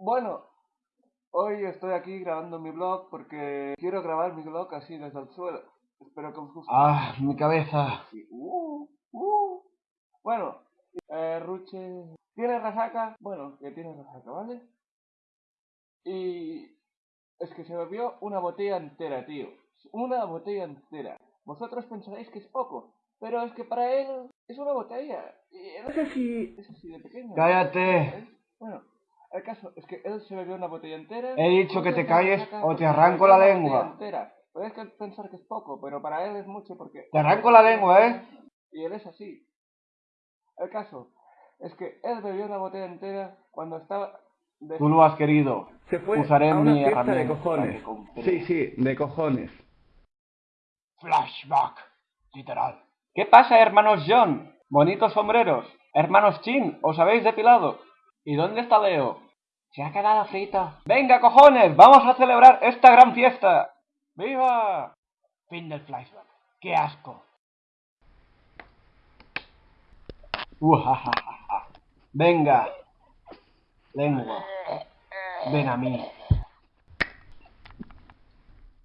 Bueno, hoy estoy aquí grabando mi blog porque quiero grabar mi blog así desde el suelo. Espero que os guste. Ah, mi cabeza. Uh, uh. Bueno, eh, Ruche tiene resaca. Bueno, que tiene resaca, ¿vale? Y es que se bebió una botella entera, tío. Una botella entera. Vosotros pensaréis que es poco, pero es que para él es una botella. Y no sé si es así de pequeño. Cállate. Caso es que él se bebió una botella entera. He dicho que te calles o te arranco la lengua. botella entera. Puedes que pensar que es poco, pero para él es mucho porque... Te arranco la lengua, ¿eh? Y él es así. El caso es que él bebió una botella entera cuando estaba... de- Tú lo has querido. Se fue Usaré a una mi fiesta de herramienta cojones. Sí, sí, de cojones. Flashback. Literal. ¿Qué pasa, hermanos John? Bonitos sombreros. Hermanos Chin, ¿os habéis depilado? ¿Y dónde está Leo? Se ha quedado frito. Venga, cojones, vamos a celebrar esta gran fiesta. ¡Viva! Fin del flashback. ¡Qué asco! Ujajaja. Venga. Lengua. Ven a mí.